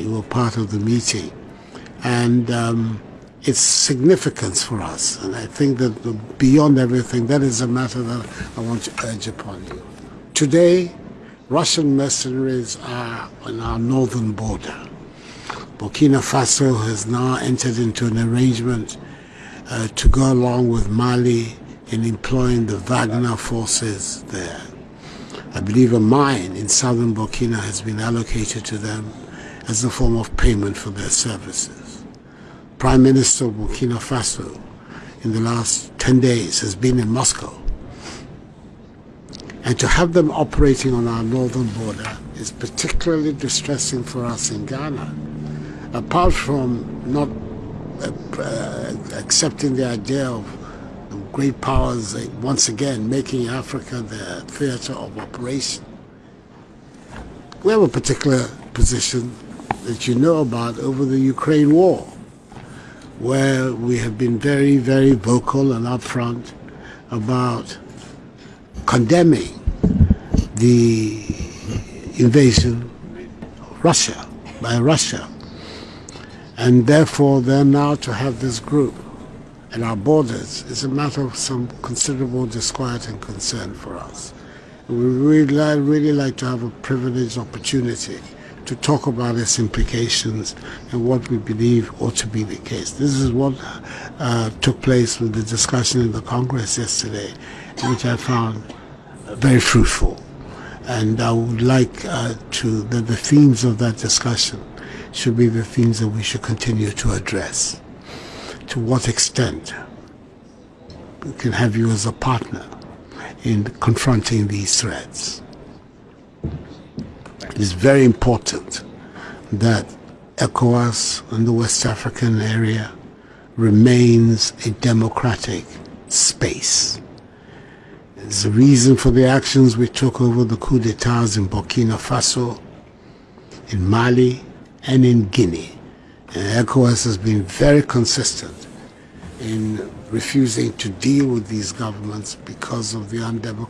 You were part of the meeting. And um, its significance for us. And I think that beyond everything, that is a matter that I want to urge upon you. Today, Russian mercenaries are on our northern border. Burkina Faso has now entered into an arrangement uh, to go along with Mali in employing the Wagner forces there. I believe a mine in southern Burkina has been allocated to them as a form of payment for their services. Prime Minister Burkina Faso in the last 10 days has been in Moscow. And to have them operating on our northern border is particularly distressing for us in Ghana. Apart from not uh, uh, accepting the idea of great powers uh, once again making Africa the theater of operation, we have a particular position that you know about over the Ukraine war, where we have been very, very vocal and upfront about condemning the invasion of Russia by Russia. And therefore, then now to have this group at our borders is a matter of some considerable disquiet and concern for us. We really, really like to have a privileged opportunity to talk about its implications and what we believe ought to be the case. This is what uh, took place with the discussion in the Congress yesterday, which I found very fruitful. And I would like uh, to that the themes of that discussion should be the themes that we should continue to address. To what extent we can have you as a partner in confronting these threats it is very important that ECOWAS and the West African area remains a democratic space. It's the reason for the actions we took over the coup d'etats in Burkina Faso, in Mali, and in Guinea. And ECOWAS has been very consistent in refusing to deal with these governments because of the undemocratic